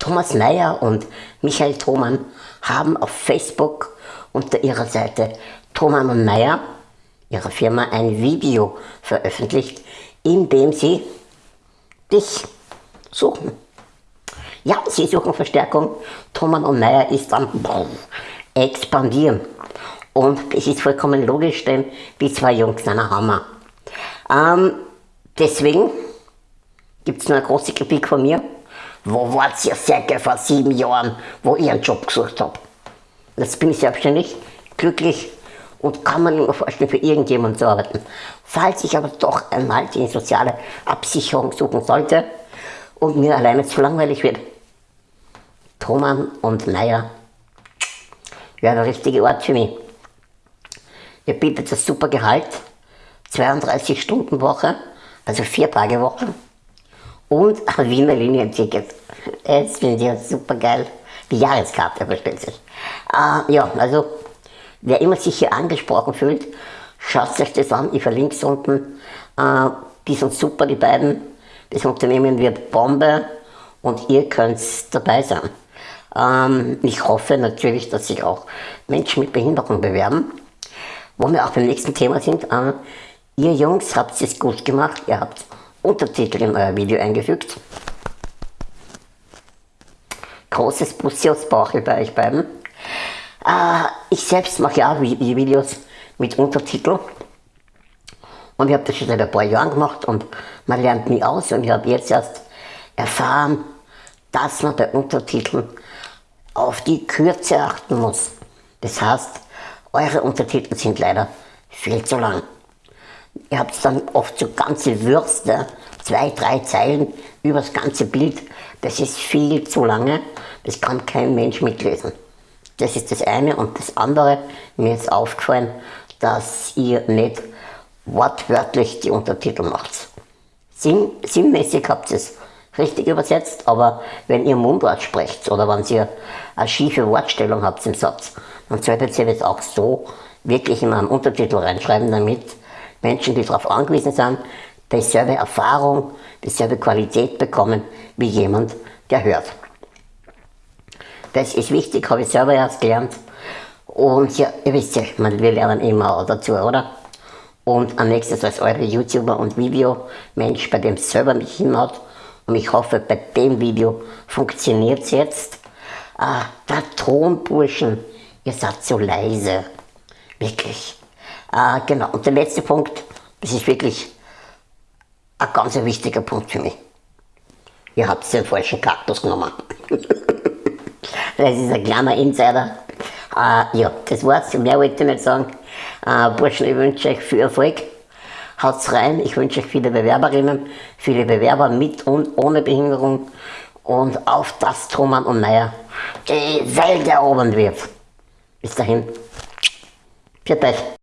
Thomas Meyer und Michael Thomann haben auf Facebook unter ihrer Seite Thomann und Meyer, ihrer Firma, ein Video veröffentlicht, in dem sie dich suchen. Ja, sie suchen Verstärkung. Thomann und Meyer ist am expandieren. Und es ist vollkommen logisch, denn die zwei Jungs sind ein Hammer. Ähm, deswegen gibt es nur eine große Kritik von mir. Wo wart ihr circa vor sieben Jahren, wo ich einen Job gesucht habe? Jetzt bin ich selbstständig, glücklich und kann mir nicht mehr vorstellen, für irgendjemanden zu arbeiten. Falls ich aber doch einmal die soziale Absicherung suchen sollte und mir alleine zu langweilig wird, Thomann und Meyer wäre der richtige Ort für mich. Ihr bietet ein super Gehalt, 32 Stunden Woche, also vier Tage Woche und ein Wiener Linienticket. Das finde ich super geil. Die Jahreskarte versteht sich. Äh, ja, also wer immer sich hier angesprochen fühlt, schaut euch das an. Ich verlinke es unten. Äh, die sind super, die beiden. Das Unternehmen wird Bombe und ihr könnt dabei sein. Ähm, ich hoffe natürlich, dass sich auch Menschen mit Behinderung bewerben. Wo wir auch beim nächsten Thema sind. Äh, ihr Jungs habt es gut gemacht. Ihr habt Untertitel in euer Video eingefügt. Großes Bussi aus Bauchel bei euch beiden. Äh, ich selbst mache ja auch Videos mit Untertitel. Und ich habe das schon seit ein paar Jahren gemacht und man lernt nie aus. Und ich habe jetzt erst erfahren, dass man bei Untertiteln auf die Kürze achten muss. Das heißt, eure Untertitel sind leider viel zu lang. Ihr habt dann oft so ganze Würste, zwei, drei Zeilen über das ganze Bild. Das ist viel zu lange, das kann kein Mensch mitlesen. Das ist das eine. Und das andere, mir ist aufgefallen, dass ihr nicht wortwörtlich die Untertitel macht. Sinn, sinnmäßig habt ihr es richtig übersetzt, aber wenn ihr Mundwort sprecht oder wenn ihr eine schiefe Wortstellung habt im Satz, dann solltet ihr das auch so wirklich in einen Untertitel reinschreiben, damit Menschen, die darauf angewiesen sind, dieselbe Erfahrung, dieselbe Qualität bekommen wie jemand, der hört. Das ist wichtig, habe ich selber erst gelernt. Und ja, ihr wisst ja, wir lernen immer dazu, oder? Und am nächsten als eure YouTuber und Videomensch, bei dem es selber mich hinhaut. Und ich hoffe, bei dem Video funktioniert es jetzt. Ah, der Tonburschen, ihr seid so leise. Wirklich. Ah, genau. Und der letzte Punkt, das ist wirklich ein ganz wichtiger Punkt für mich. Ihr habt den falschen Kaktus genommen. das ist ein kleiner Insider. Uh, ja, das war's. Mehr wollte ich nicht sagen. Uh, Burschen, ich wünsche euch viel Erfolg. Haut's rein. Ich wünsche euch viele Bewerberinnen, viele Bewerber mit und ohne Behinderung. Und auf das Thomann und Meier die Welt erobern wird. Bis dahin. Viert euch.